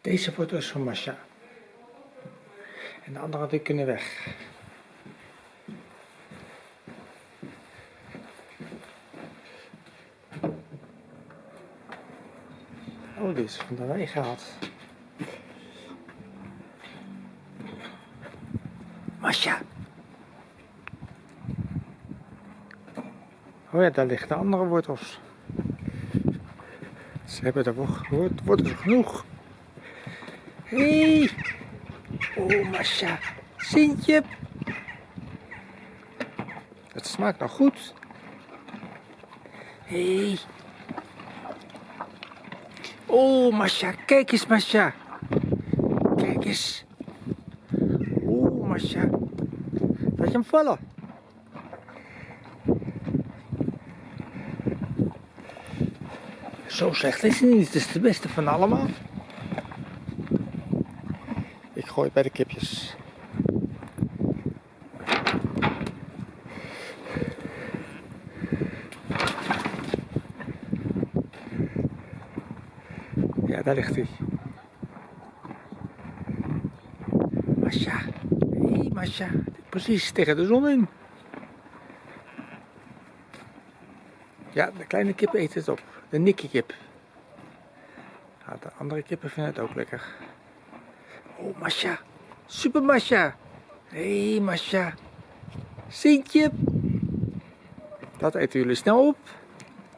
Deze foto is van Masha. En de andere die kunnen weg. Oh, dit is van de wei gehaald. Masha. Oh ja, daar liggen de andere wortels. Ze hebben wordt, wortels genoeg. Hé! Oh, Masha. Sintje. Het smaakt nog goed. Hé. Oh, Masha. Kijk eens, Masha. Kijk eens. Oh, Masha. Laat je hem vallen. Zo slecht is hij niet. Het is de beste van allemaal. Ik gooi bij de kipjes. Ja, daar ligt hij. Masha. Hé, hey, Masha. Precies tegen de zon in. Ja, de kleine kip eet het op. De nikkekip. Ja, de andere kippen vinden het ook lekker. Oh, Masha. Super Masha. Hé, hey, Masha. Sintje. Dat eten jullie snel op.